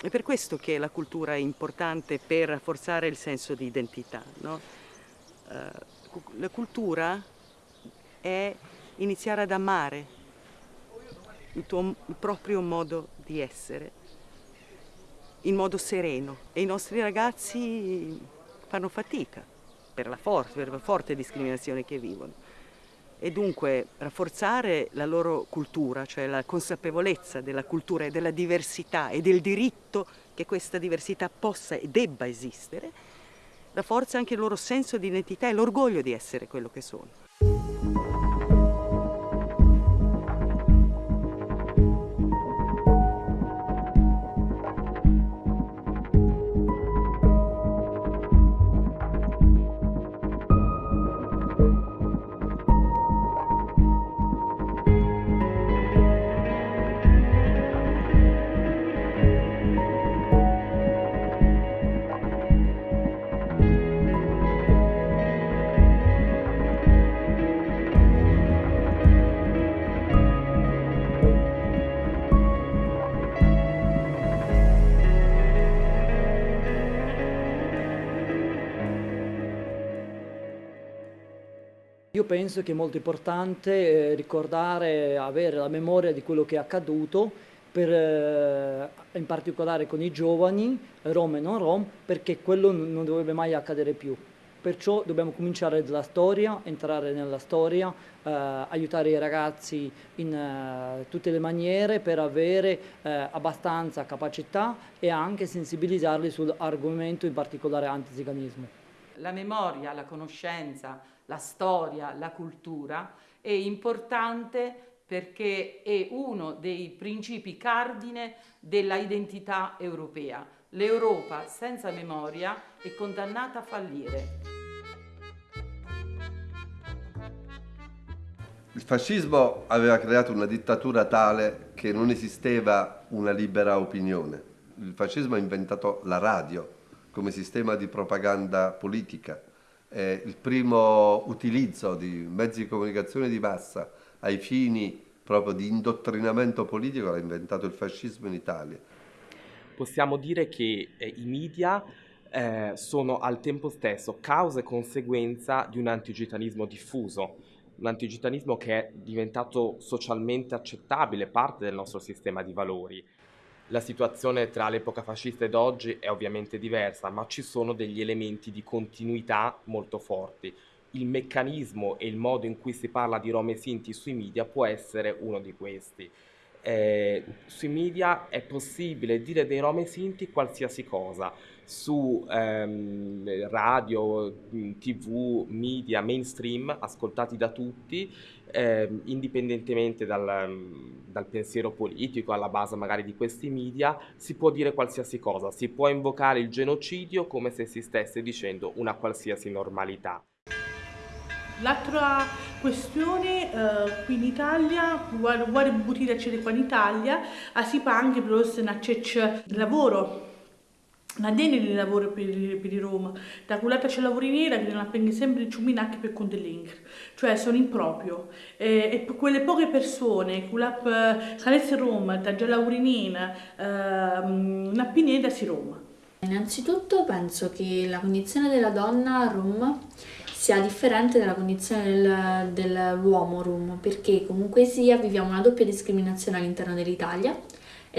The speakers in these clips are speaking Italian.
È per questo che la cultura è importante per rafforzare il senso di identità. No? Uh, la cultura è iniziare ad amare il, tuo, il proprio modo di essere in modo sereno e i nostri ragazzi fanno fatica per la forte, per la forte discriminazione che vivono e dunque rafforzare la loro cultura, cioè la consapevolezza della cultura e della diversità e del diritto che questa diversità possa e debba esistere, rafforza anche il loro senso di identità e l'orgoglio di essere quello che sono. Io penso che è molto importante eh, ricordare, avere la memoria di quello che è accaduto, per, eh, in particolare con i giovani, rom e non rom, perché quello non dovrebbe mai accadere più. Perciò dobbiamo cominciare dalla storia, entrare nella storia, eh, aiutare i ragazzi in eh, tutte le maniere per avere eh, abbastanza capacità e anche sensibilizzarli sull'argomento, in particolare antiziganismo. La memoria, la conoscenza, la storia, la cultura, è importante perché è uno dei principi cardine della identità europea. L'Europa senza memoria è condannata a fallire. Il fascismo aveva creato una dittatura tale che non esisteva una libera opinione. Il fascismo ha inventato la radio come sistema di propaganda politica eh, il primo utilizzo di mezzi di comunicazione di massa ai fini proprio di indottrinamento politico l'ha inventato il fascismo in Italia. Possiamo dire che eh, i media eh, sono al tempo stesso causa e conseguenza di un antigitanismo diffuso, un antigitanismo che è diventato socialmente accettabile, parte del nostro sistema di valori. La situazione tra l'epoca fascista ed oggi è ovviamente diversa, ma ci sono degli elementi di continuità molto forti. Il meccanismo e il modo in cui si parla di Roma e Sinti sui media può essere uno di questi. Eh, sui media è possibile dire dei Roma e Sinti qualsiasi cosa, su ehm, radio, tv, media, mainstream, ascoltati da tutti, ehm, indipendentemente dal, dal, pensiero politico, alla base magari di questi media, si può dire qualsiasi cosa, si può invocare il genocidio come se si stesse dicendo una qualsiasi normalità. L'altra questione eh, qui in Italia, vuole buttare qua in Italia, si fa anche per il lavoro la dene di lavoro per, per Roma, da quella c'è lavori nera che non appendono sempre il ciuminacchi per conto dell'Inc, cioè sono improprio. E, e quelle poche persone, quella che Roma, da già lavori nera, eh, pineta si Roma. Innanzitutto penso che la condizione della donna a Roma sia differente dalla condizione del, dell'uomo rum, perché comunque sia viviamo una doppia discriminazione all'interno dell'Italia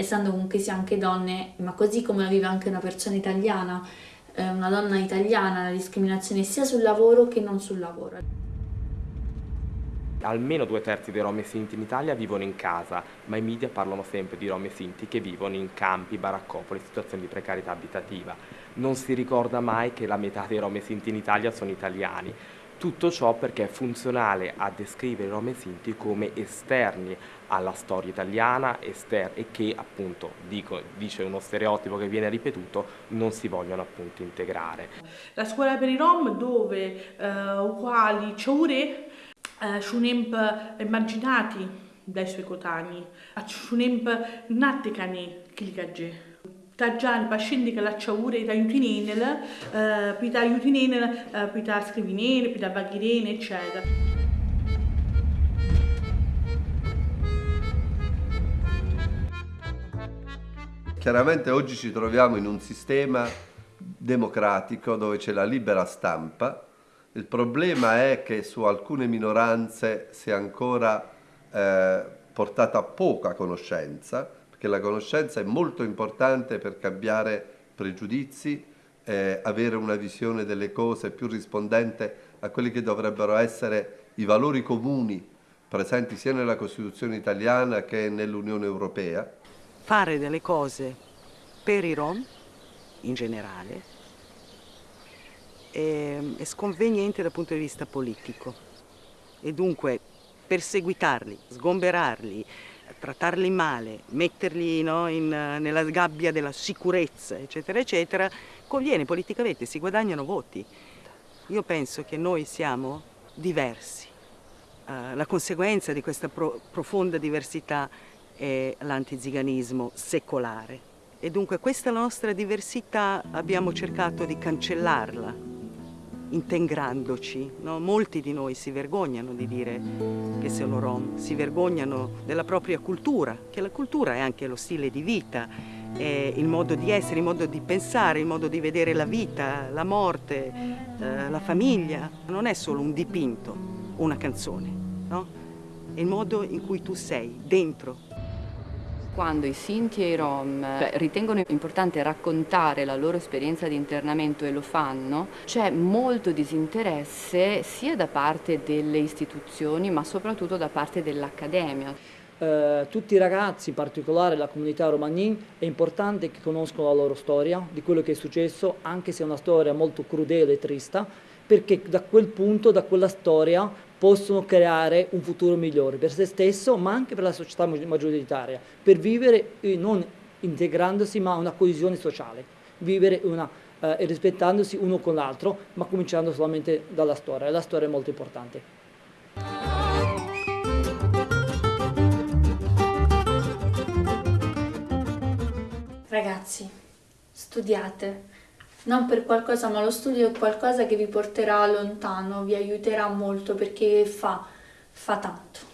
essendo comunque sia anche donne, ma così come la vive anche una persona italiana, eh, una donna italiana, la discriminazione sia sul lavoro che non sul lavoro. Almeno due terzi dei rom e sinti in Italia vivono in casa, ma i media parlano sempre di rom e sinti che vivono in campi, baraccopoli, situazioni di precarietà abitativa. Non si ricorda mai che la metà dei rom e sinti in Italia sono italiani. Tutto ciò perché è funzionale a descrivere i rom e sinti come esterni alla storia italiana e che appunto, dico, dice uno stereotipo che viene ripetuto, non si vogliono appunto integrare. La scuola per i rom dove uh, quali ciaure uh, sciunemp emarginati dai suoi cotanei, sciunemp natticani chilicagge tagiani pazienti che l'acciaure da aiutinenel, eh, pita aiutinenel, eh, pita scrivinene, pita vaghirene, eccetera. Chiaramente oggi ci troviamo in un sistema democratico dove c'è la libera stampa. Il problema è che su alcune minoranze si è ancora eh, portata poca conoscenza, perché la conoscenza è molto importante per cambiare pregiudizi, eh, avere una visione delle cose più rispondente a quelli che dovrebbero essere i valori comuni presenti sia nella Costituzione italiana che nell'Unione Europea. Fare delle cose per i Rom in generale è, è sconveniente dal punto di vista politico e dunque perseguitarli, sgomberarli, trattarli male, metterli no, in, nella gabbia della sicurezza, eccetera, eccetera, conviene politicamente, si guadagnano voti. Io penso che noi siamo diversi. Uh, la conseguenza di questa pro profonda diversità è l'antiziganismo secolare. E dunque questa nostra diversità abbiamo cercato di cancellarla, integrandoci. No? Molti di noi si vergognano di dire che sono rom, si vergognano della propria cultura, che la cultura è anche lo stile di vita, il modo di essere, il modo di pensare, il modo di vedere la vita, la morte, eh, la famiglia. Non è solo un dipinto, una canzone, no? è il modo in cui tu sei, dentro quando i Sinti e i Rom beh, ritengono importante raccontare la loro esperienza di internamento e lo fanno, c'è molto disinteresse sia da parte delle istituzioni ma soprattutto da parte dell'accademia. Eh, tutti i ragazzi, in particolare la comunità romanin, è importante che conoscano la loro storia, di quello che è successo, anche se è una storia molto crudele e trista, perché da quel punto, da quella storia, possono creare un futuro migliore per se stesso, ma anche per la società maggioritaria, per vivere eh, non integrandosi, ma una coesione sociale, vivere una, eh, rispettandosi uno con l'altro, ma cominciando solamente dalla storia. La storia è molto importante. Ragazzi, studiate, non per qualcosa, ma lo studio è qualcosa che vi porterà lontano, vi aiuterà molto perché fa, fa tanto.